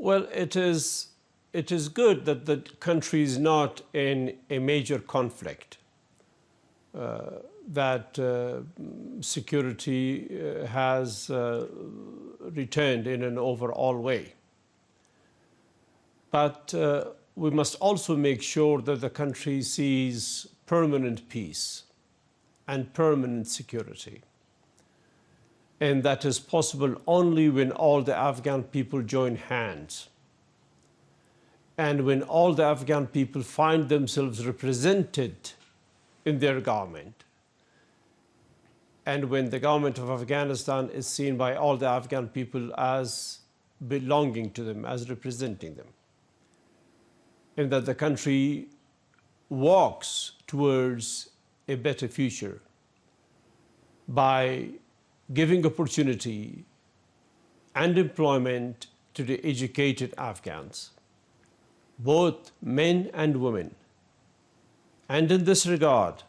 Well, it is, it is good that the country is not in a major conflict, uh, that uh, security uh, has uh, returned in an overall way. But uh, we must also make sure that the country sees permanent peace and permanent security. And that is possible only when all the Afghan people join hands. And when all the Afghan people find themselves represented in their government. And when the government of Afghanistan is seen by all the Afghan people as belonging to them, as representing them. And that the country walks towards a better future by giving opportunity and employment to the educated Afghans, both men and women. And in this regard,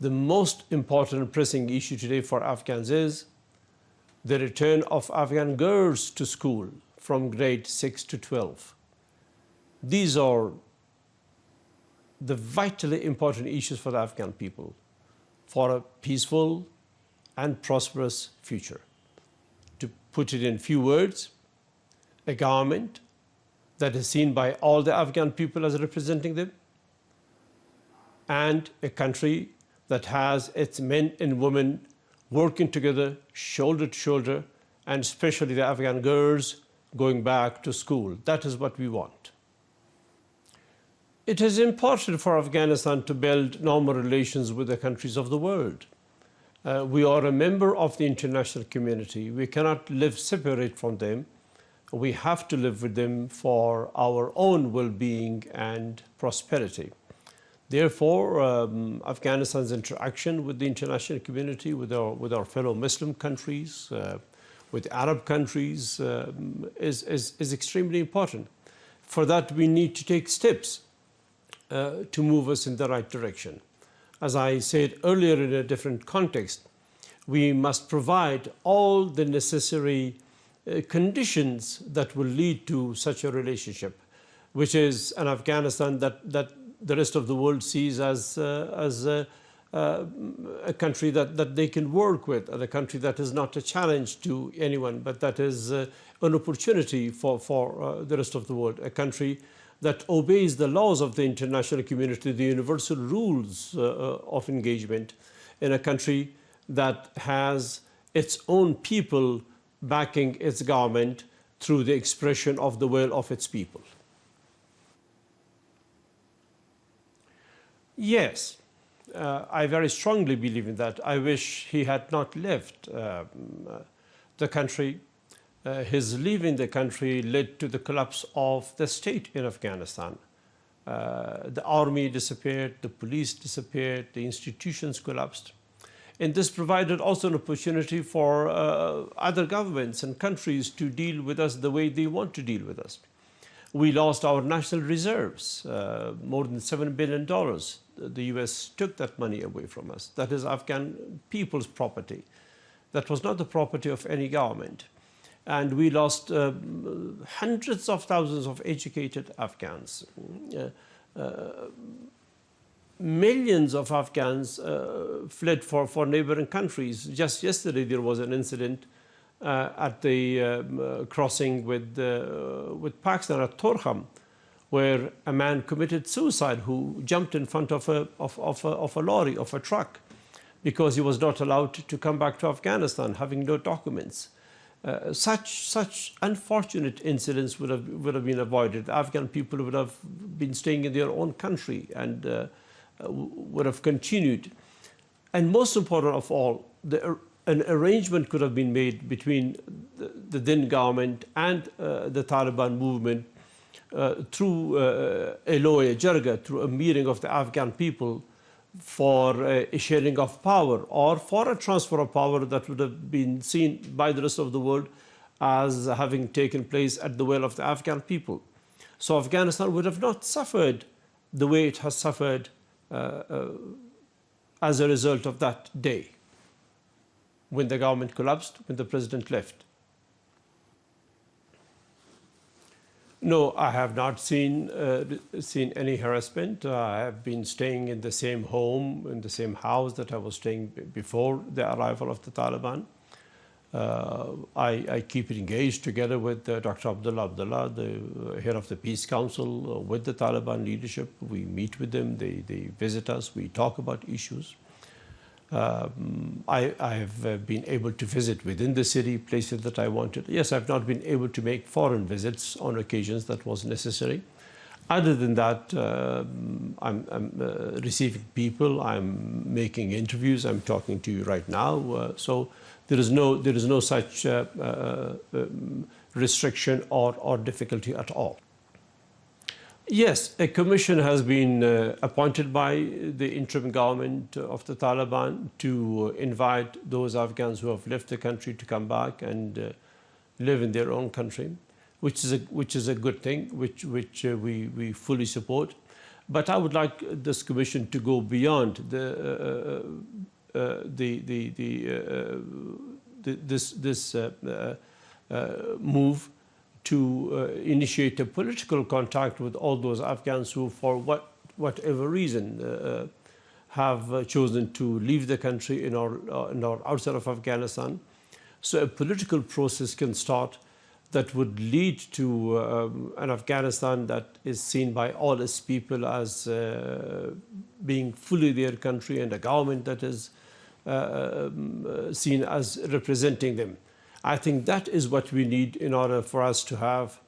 the most important pressing issue today for Afghans is the return of Afghan girls to school from grade 6 to 12. These are the vitally important issues for the Afghan people for a peaceful and prosperous future. To put it in few words, a government that is seen by all the Afghan people as representing them, and a country that has its men and women working together, shoulder to shoulder, and especially the Afghan girls going back to school. That is what we want. It is important for Afghanistan to build normal relations with the countries of the world. Uh, we are a member of the international community. We cannot live separate from them. We have to live with them for our own well-being and prosperity. Therefore, um, Afghanistan's interaction with the international community, with our, with our fellow Muslim countries, uh, with Arab countries, um, is, is, is extremely important. For that, we need to take steps uh, to move us in the right direction. As I said earlier in a different context, we must provide all the necessary uh, conditions that will lead to such a relationship, which is an Afghanistan that, that the rest of the world sees as, uh, as a, uh, a country that, that they can work with, a country that is not a challenge to anyone, but that is uh, an opportunity for, for uh, the rest of the world, a country that obeys the laws of the international community, the universal rules uh, uh, of engagement in a country that has its own people backing its government through the expression of the will of its people. Yes, uh, I very strongly believe in that. I wish he had not left um, uh, the country uh, his leaving the country led to the collapse of the state in Afghanistan. Uh, the army disappeared, the police disappeared, the institutions collapsed. And this provided also an opportunity for uh, other governments and countries to deal with us the way they want to deal with us. We lost our national reserves, uh, more than $7 billion. The US took that money away from us. That is Afghan people's property. That was not the property of any government and we lost uh, hundreds of thousands of educated Afghans. Uh, uh, millions of Afghans uh, fled for, for neighboring countries. Just yesterday there was an incident at the crossing with, with Pakistan at Torkham where a man committed suicide who jumped in front of a, of, of, a, of a lorry, of a truck, because he was not allowed to come back to Afghanistan having no documents. Uh, such such unfortunate incidents would have would have been avoided. Afghan people would have been staying in their own country and uh, would have continued. And most important of all, the, an arrangement could have been made between the, the then government and uh, the Taliban movement uh, through uh, a Loya, Jirga, through a meeting of the Afghan people for a sharing of power or for a transfer of power that would have been seen by the rest of the world as having taken place at the will of the Afghan people. So Afghanistan would have not suffered the way it has suffered uh, uh, as a result of that day when the government collapsed, when the president left. No, I have not seen uh, seen any harassment. Uh, I have been staying in the same home, in the same house that I was staying before the arrival of the Taliban. Uh, I, I, keep engaged together with uh, Dr. Abdullah Abdullah, the head of the Peace Council, uh, with the Taliban leadership. We meet with them, they, they visit us, we talk about issues. Um, I, have uh, been able to visit within the city places that I wanted. Yes, I've not been able to make foreign visits on occasions that was necessary. Other than that, uh, I'm, I'm uh, receiving people, I'm making interviews, I'm talking to you right now. Uh, so there is no, there is no such uh, uh, um, restriction or, or difficulty at all. Yes, a commission has been uh, appointed by the interim government of the Taliban to invite those Afghans who have left the country to come back and uh, live in their own country, which is a, which is a good thing, which, which uh, we, we fully support. But I would like this commission to go beyond the, uh, uh, the, the, the, uh, the, this, this move to uh, initiate a political contact with all those Afghans who, for what, whatever reason, uh, uh have uh, chosen to leave the country in or, uh, in or outside of Afghanistan. So a political process can start that would lead to um, an Afghanistan that is seen by all its people as uh, being fully their country and a government that is um, seen as representing them. I think that is what we need in order for us to have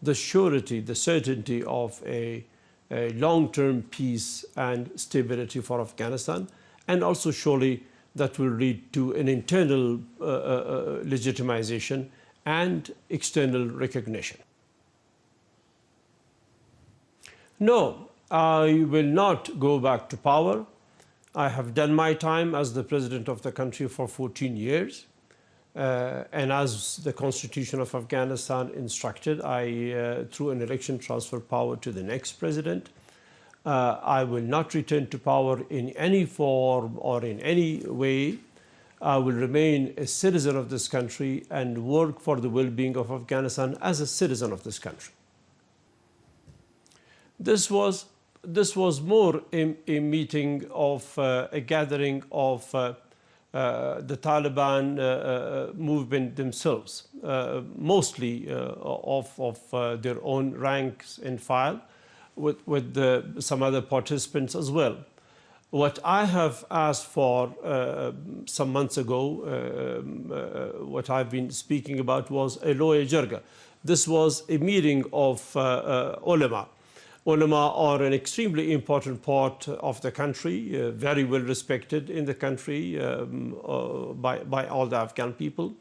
the surety, the certainty of a, a long-term peace and stability for Afghanistan, and also surely that will lead to an internal uh, uh, uh legitimization and external recognition. No, I will not go back to power. I have done my time as the president of the country for 14 years. Uh, and as the constitution of Afghanistan instructed, I, uh, through an election, transfer power to the next president. Uh, I will not return to power in any form or in any way. I will remain a citizen of this country and work for the well-being of Afghanistan as a citizen of this country. This was, this was more a, a meeting of uh, a gathering of uh, uh, the Taliban uh, uh, movement themselves, mostly of, of their own ranks and file, with, with the, some other participants as well. What I have asked for uh, some months ago, uh, uh, what I've been speaking about was a Loya Jirga. This was a meeting of ulama ulama are an extremely important part of the country, uh, very well respected in the country um, uh, by, by all the Afghan people.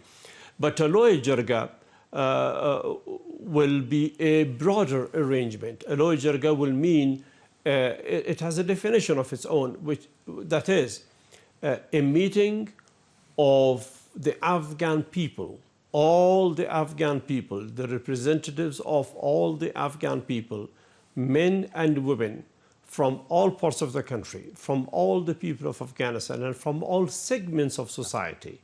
But a Loya Jirga uh, uh, will be a broader arrangement. a Loya Jirga will mean uh, it, has a definition of its own, which that is uh, a meeting of the Afghan people, all the Afghan people, the representatives of all the Afghan people men and women from all parts of the country, from all the people of Afghanistan, and from all segments of society.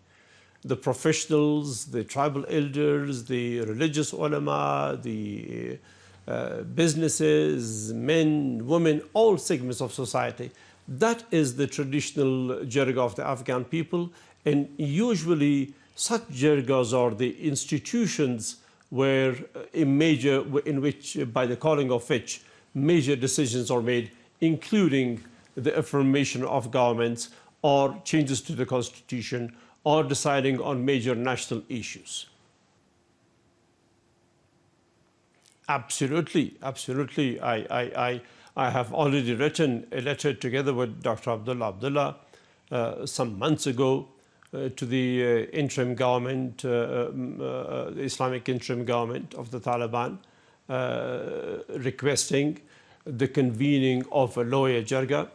The professionals, the tribal elders, the religious ulama, the uh, businesses, men, women, all segments of society. That is the traditional jirga of the Afghan people. And usually such jirgas are the institutions where a major, in which, by the calling of which, major decisions are made, including the affirmation of governments or changes to the constitution or deciding on major national issues. Absolutely, absolutely. I, I, I, I have already written a letter together with Dr. Abdullah Abdullah uh, some months ago uh, to the uh, interim government, uh, um, the Islamic interim government of the Taliban, requesting the convening of a Jirga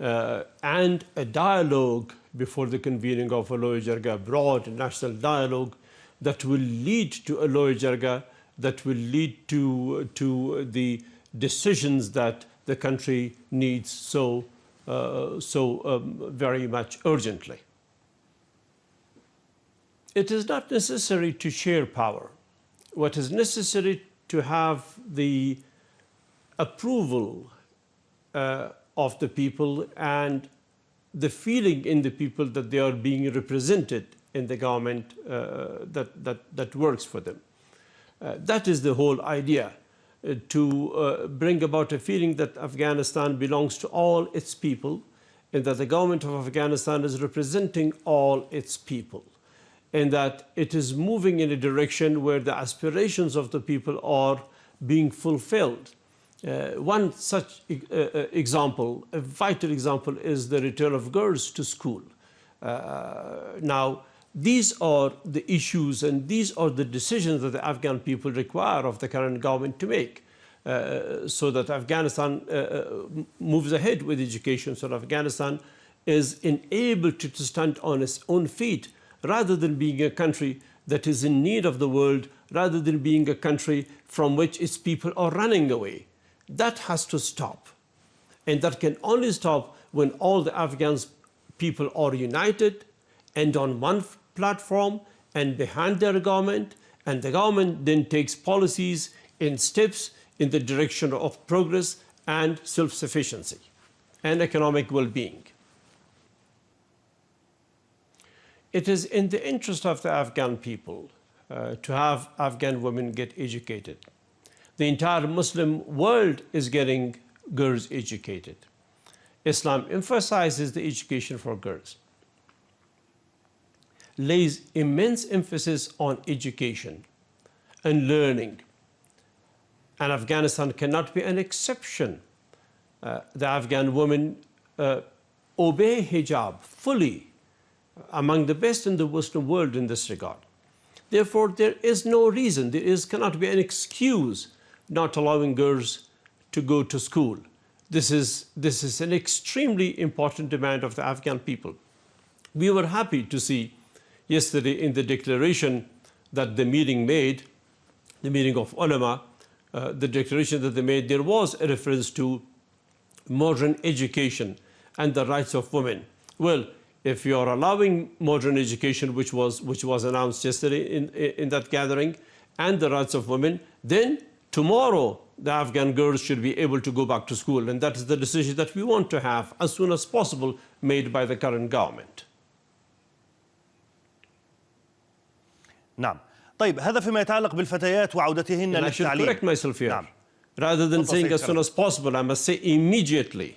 uh, and a dialogue before the convening of a Loya Jirga, broad national dialogue that will lead to a Loya Jirga, that will lead to, to the decisions that the country needs so, uh, so um, very much urgently. It is not necessary to share power. What is necessary to have the approval uh, of the people and the feeling in the people that they are being represented in the government uh, that, that, that works for them. Uh, that is the whole idea, uh, to uh, bring about a feeling that Afghanistan belongs to all its people and that the government of Afghanistan is representing all its people and that it is moving in a direction where the aspirations of the people are being fulfilled. Uh, one such uh, uh, example, a vital example, is the return of girls to school. Uh, now, these are the issues and these are the decisions that the Afghan people require of the current government to make. Uh, so that Afghanistan uh, moves ahead with education, so that Afghanistan is enabled to, to stand on its own feet rather than being a country that is in need of the world, rather than being a country from which its people are running away. That has to stop. And that can only stop when all the Afghans people are united and on one platform and behind their government, and the government then takes policies and steps in the direction of progress and self-sufficiency and economic well-being. It is in the interest of the Afghan people uh, to have Afghan women get educated. The entire Muslim world is getting girls educated. Islam emphasizes the education for girls, lays immense emphasis on education and learning. And Afghanistan cannot be an exception. Uh, the Afghan women uh, obey hijab fully among the best in the Western world in this regard. Therefore, there is no reason, there is, cannot be an excuse not allowing girls to go to school. This is, this is an extremely important demand of the Afghan people. We were happy to see yesterday in the declaration that the meeting made, the meeting of ulama, uh, the declaration that they made, there was a reference to modern education and the rights of women. Well, if you are allowing modern education, which was, which was announced yesterday in, in that gathering, and the rights of women, then tomorrow the Afghan girls should be able to go back to school. And that is the decision that we want to have as soon as possible made by the current government. نعم طيب هذا فيما يتعلق بالفتيات وعودتهن And I should للتعليم correct myself here. نعم Rather than تفضل saying سيد as soon كرم. as possible, I must say immediately.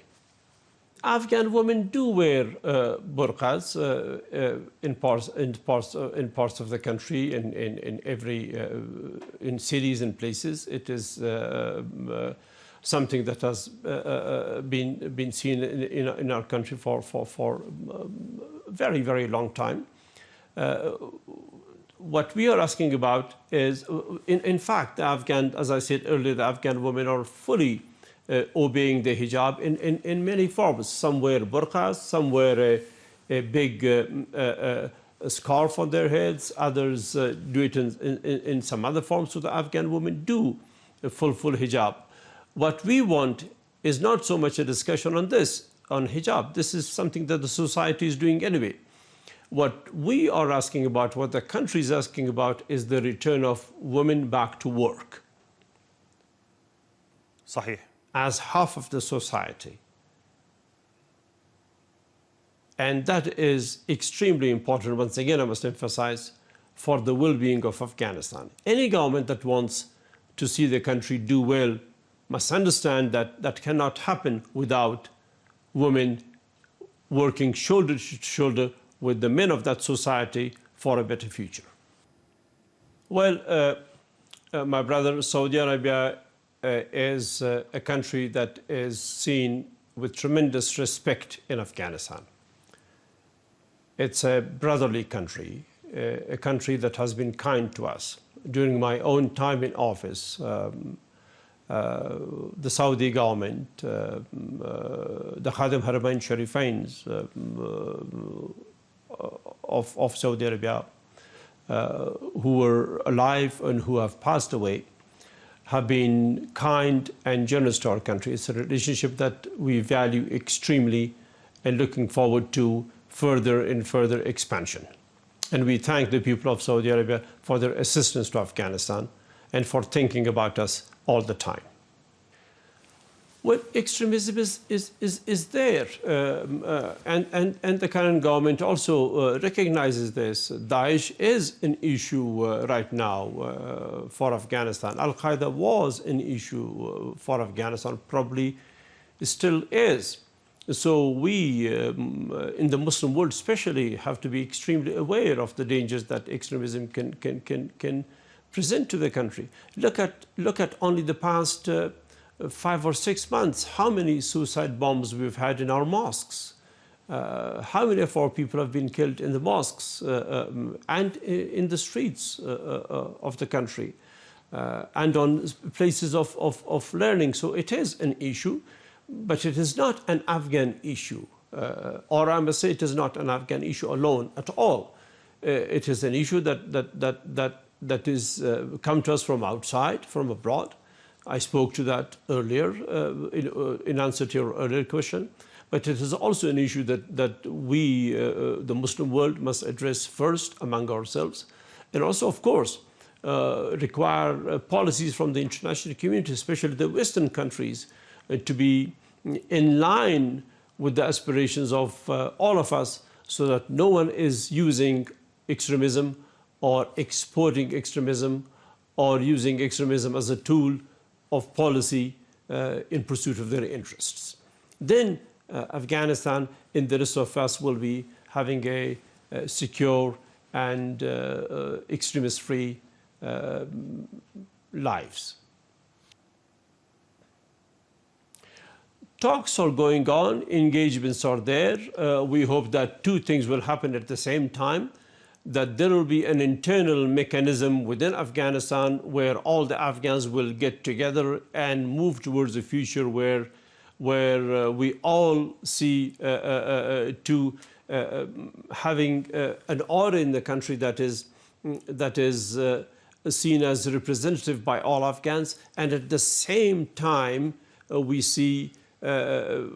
Afghan women do wear uh, burqas uh, uh, in parts in parts uh, in parts of the country in in, in every uh, in cities and places. It is um, something that has been been seen in, in, in our country for for for um, very very long time. What we are asking about is, in, in fact, the Afghan, as I said earlier, the Afghan women are fully obeying the hijab in, in, in many forms. Some wear burqas, some wear a, a big uh, uh, uh, scarf on their heads, others uh, do it in, in, in some other forms. So the Afghan women do a full, full hijab. What we want is not so much a discussion on this, on hijab. This is something that the society is doing anyway. What we are asking about, what the country is asking about, is the return of women back to work صحيح as half of the society. And that is extremely important, once again, I must emphasize, for the well-being of Afghanistan. Any government that wants to see the country do well must understand that that cannot happen without women working shoulder to shoulder with the men of that society for a better future. Well, uh, uh, my brother, Saudi Arabia is uh, a country that is seen with tremendous respect in Afghanistan. It's a brotherly country, uh, a country that has been kind to us. During my own time in office, um, uh, the Saudi government, uh, uh, the Khadim Haramain Sharifains uh, of, of Saudi Arabia, uh, who were alive and who have passed away, have been kind and generous to our country. It's a relationship that we value extremely and looking forward to further and further expansion. And we thank the people of Saudi Arabia for their assistance to Afghanistan and for thinking about us all the time. Well, extremism is, is, is, is there, um, uh, and, and, and the current government also uh, recognizes this. Daesh is an issue uh, right now uh, for Afghanistan. Al Qaeda was an issue uh, for Afghanistan, probably still is. So we, um, uh, in the Muslim world especially, have to be extremely aware of the dangers that extremism can, can, can, can present to the country. Look at, look at only the past five or six months, how many suicide bombs we've had in our mosques. Uh, how many of our people have been killed in the mosques uh, um, and in the streets uh, uh of the country uh, and on places of, of, of, learning. So it is an issue, but it is not an Afghan issue. Uh, or I must say it is not an Afghan issue alone at all. it is an issue that, that, that, that, that is come to us from outside, from abroad, I spoke to that earlier uh, in, uh, in, answer to your earlier question. But it is also an issue that, that we, uh, uh the Muslim world, must address first among ourselves. And also, of course, uh, require uh, policies from the international community, especially the Western countries, to be in line with the aspirations of all of us so that no one is using extremism or exporting extremism or using extremism as a tool of policy uh, in pursuit of their interests. Then uh, Afghanistan and the rest of us will be having a, a secure and uh, uh extremist-free uh, lives. Talks are going on, engagements are there. Uh, we hope that two things will happen at the same time that there will be an internal mechanism within Afghanistan where all the Afghans will get together and move towards a future where, where uh, we all see uh, uh, uh to uh, having uh, an order in the country that is, that is seen as representative by all Afghans. And at the same time, we see the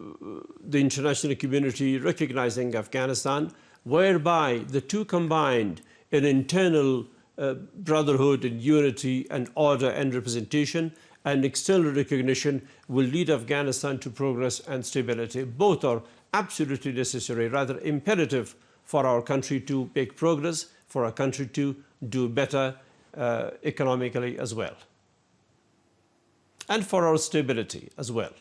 international community recognizing Afghanistan whereby the two combined an internal uh, brotherhood and unity and order and representation and external recognition will lead Afghanistan to progress and stability. Both are absolutely necessary, rather imperative for our country to make progress, for our country to do better uh, economically as well, and for our stability as well.